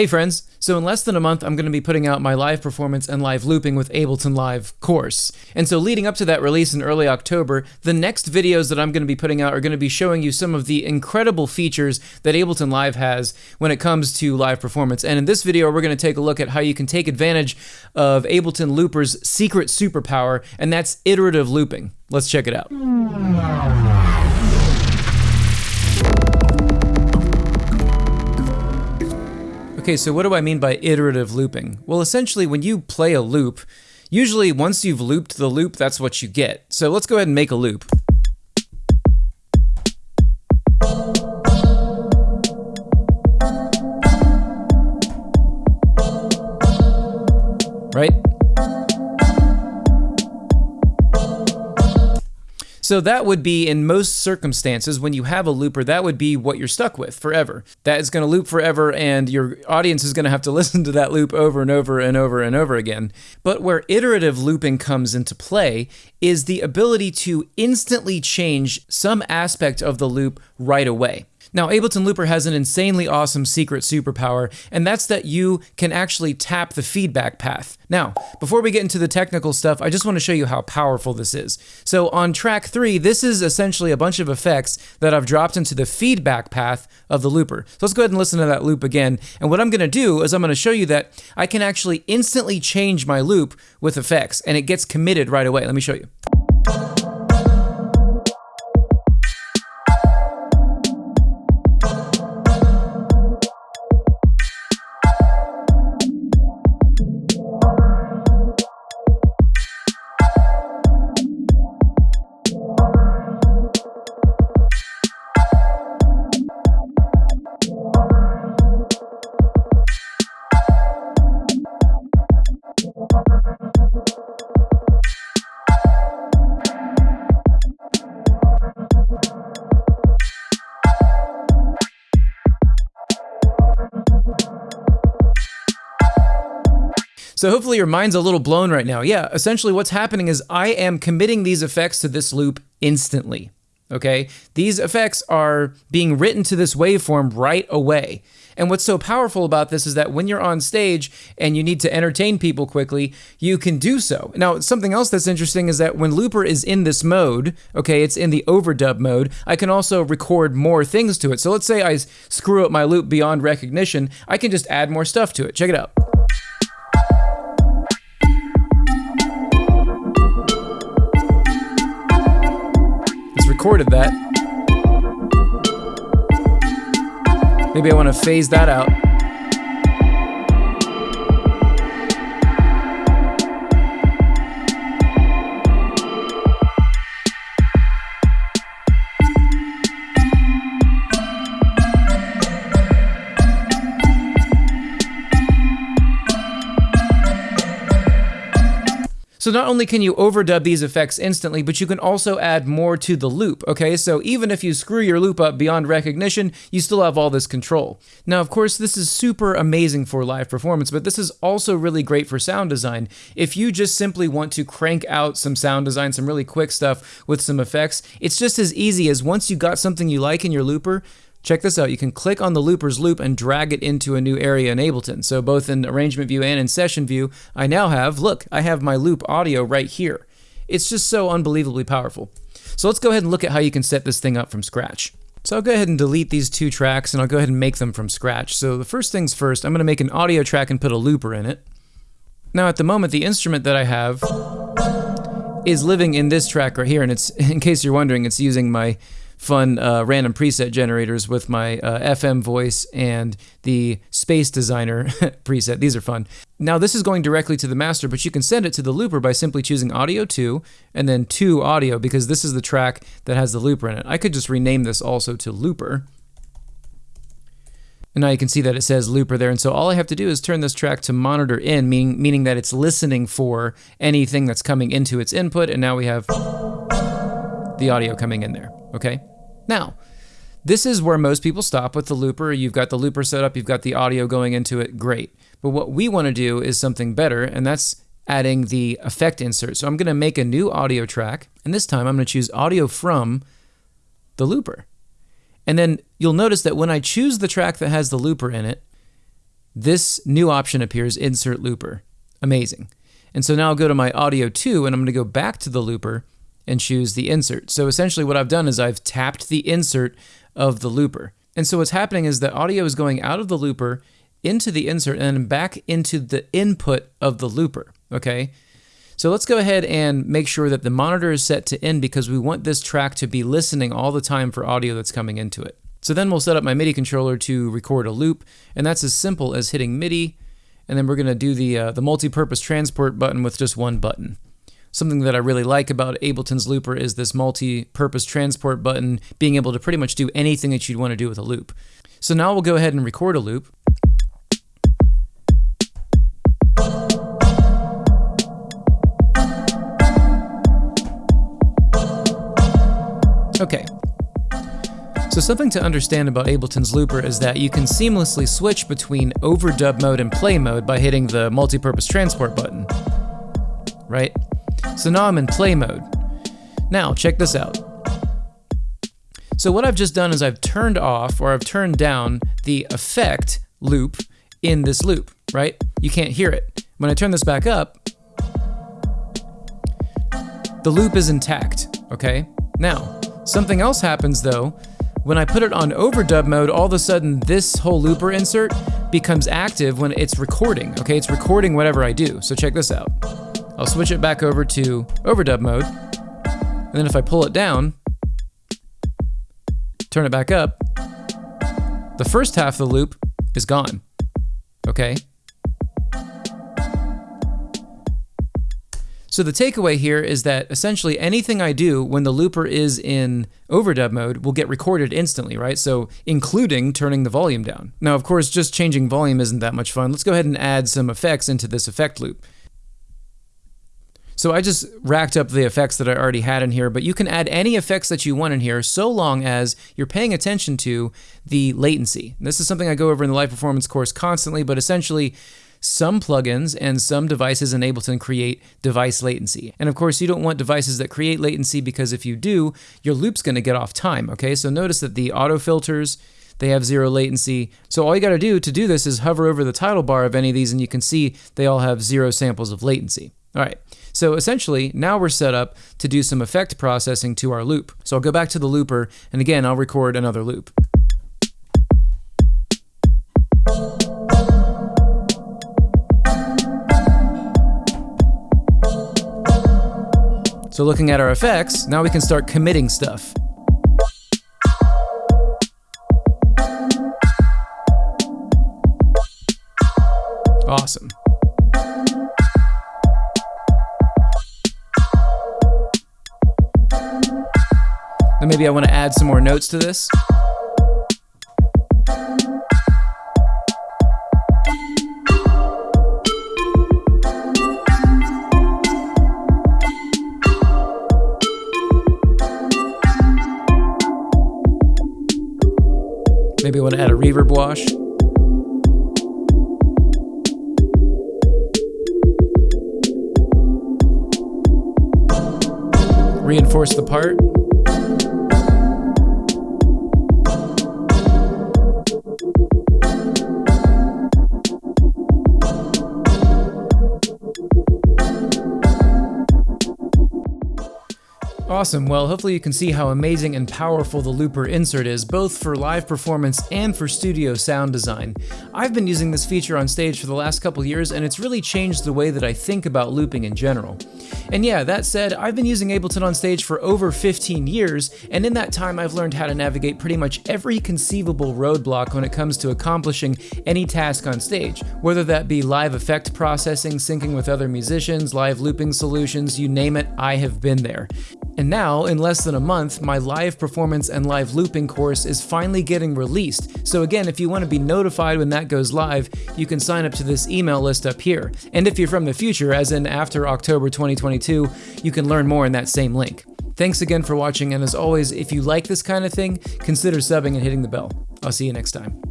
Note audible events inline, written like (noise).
Hey friends, so in less than a month I'm going to be putting out my live performance and live looping with Ableton Live course. And so leading up to that release in early October, the next videos that I'm going to be putting out are going to be showing you some of the incredible features that Ableton Live has when it comes to live performance. And in this video we're going to take a look at how you can take advantage of Ableton Looper's secret superpower, and that's iterative looping. Let's check it out. Okay, so what do I mean by iterative looping? Well, essentially, when you play a loop, usually once you've looped the loop, that's what you get. So let's go ahead and make a loop. So that would be in most circumstances when you have a looper, that would be what you're stuck with forever. That is going to loop forever and your audience is going to have to (laughs) listen to that loop over and over and over and over again. But where iterative looping comes into play is the ability to instantly change some aspect of the loop right away. Now, Ableton Looper has an insanely awesome secret superpower, and that's that you can actually tap the feedback path. Now, before we get into the technical stuff, I just want to show you how powerful this is. So on track three, this is essentially a bunch of effects that I've dropped into the feedback path of the looper. So let's go ahead and listen to that loop again. And what I'm going to do is I'm going to show you that I can actually instantly change my loop with effects, and it gets committed right away. Let me show you. So hopefully your mind's a little blown right now. Yeah, essentially what's happening is I am committing these effects to this loop instantly. Okay? These effects are being written to this waveform right away. And what's so powerful about this is that when you're on stage and you need to entertain people quickly, you can do so. Now, something else that's interesting is that when Looper is in this mode, okay, it's in the overdub mode, I can also record more things to it. So let's say I screw up my loop beyond recognition, I can just add more stuff to it. Check it out. Recorded that. Maybe I want to phase that out. So not only can you overdub these effects instantly, but you can also add more to the loop, okay? So even if you screw your loop up beyond recognition, you still have all this control. Now, of course, this is super amazing for live performance, but this is also really great for sound design. If you just simply want to crank out some sound design, some really quick stuff with some effects, it's just as easy as once you got something you like in your looper, Check this out. You can click on the looper's loop and drag it into a new area in Ableton. So both in arrangement view and in session view, I now have, look, I have my loop audio right here. It's just so unbelievably powerful. So let's go ahead and look at how you can set this thing up from scratch. So I'll go ahead and delete these two tracks and I'll go ahead and make them from scratch. So the first things first, I'm going to make an audio track and put a looper in it. Now at the moment, the instrument that I have is living in this track right here, and it's, (laughs) in case you're wondering, it's using my fun uh, random preset generators with my uh, FM voice and the Space Designer (laughs) preset. These are fun. Now this is going directly to the master, but you can send it to the looper by simply choosing audio 2 and then 2 audio because this is the track that has the looper in it. I could just rename this also to looper. And now you can see that it says looper there. And so all I have to do is turn this track to monitor in, meaning, meaning that it's listening for anything that's coming into its input. And now we have the audio coming in there, okay? Now, this is where most people stop with the looper. You've got the looper set up, you've got the audio going into it, great. But what we want to do is something better, and that's adding the effect insert. So I'm going to make a new audio track, and this time I'm going to choose audio from the looper. And then you'll notice that when I choose the track that has the looper in it, this new option appears, insert looper. Amazing. And so now I'll go to my audio 2 and I'm going to go back to the looper and choose the insert. So essentially what I've done is I've tapped the insert of the looper. And so what's happening is the audio is going out of the looper into the insert and back into the input of the looper, okay? So let's go ahead and make sure that the monitor is set to in because we want this track to be listening all the time for audio that's coming into it. So then we'll set up my MIDI controller to record a loop, and that's as simple as hitting MIDI, and then we're going to do the, uh, the multi-purpose transport button with just one button. Something that I really like about Ableton's Looper is this multi-purpose transport button, being able to pretty much do anything that you'd want to do with a loop. So now we'll go ahead and record a loop. Okay, so something to understand about Ableton's Looper is that you can seamlessly switch between overdub mode and play mode by hitting the multi-purpose transport button, right? So now I'm in play mode. Now, check this out. So what I've just done is I've turned off or I've turned down the effect loop in this loop, right? You can't hear it. When I turn this back up, the loop is intact, okay? Now, something else happens though when I put it on overdub mode, all of a sudden this whole looper insert becomes active when it's recording, okay? It's recording whatever I do. So check this out. I'll switch it back over to overdub mode. And then if I pull it down, turn it back up, the first half of the loop is gone, okay? So the takeaway here is that essentially anything I do when the looper is in overdub mode will get recorded instantly, right? So including turning the volume down. Now, of course, just changing volume isn't that much fun. Let's go ahead and add some effects into this effect loop. So I just racked up the effects that I already had in here, but you can add any effects that you want in here so long as you're paying attention to the latency. This is something I go over in the live performance course constantly, but essentially some plugins and some devices in Ableton create device latency. And of course, you don't want devices that create latency because if you do, your loop's going to get off time, okay? So notice that the auto filters, they have zero latency. So all you got to do to do this is hover over the title bar of any of these and you can see they all have zero samples of latency. All right, so essentially now we're set up to do some effect processing to our loop. So I'll go back to the looper and again, I'll record another loop. So looking at our effects, now we can start committing stuff. Awesome. Then maybe I want to add some more notes to this. Maybe I want to add a reverb wash. Reinforce the part. Awesome, well hopefully you can see how amazing and powerful the looper insert is, both for live performance and for studio sound design. I've been using this feature on stage for the last couple years and it's really changed the way that I think about looping in general. And yeah, that said, I've been using Ableton on stage for over 15 years, and in that time I've learned how to navigate pretty much every conceivable roadblock when it comes to accomplishing any task on stage, whether that be live effect processing, syncing with other musicians, live looping solutions, you name it, I have been there. And now, in less than a month, my live performance and live looping course is finally getting released. So again, if you want to be notified when that goes live, you can sign up to this email list up here. And if you're from the future, as in after October 2022, you can learn more in that same link. Thanks again for watching, and as always, if you like this kind of thing, consider subbing and hitting the bell. I'll see you next time.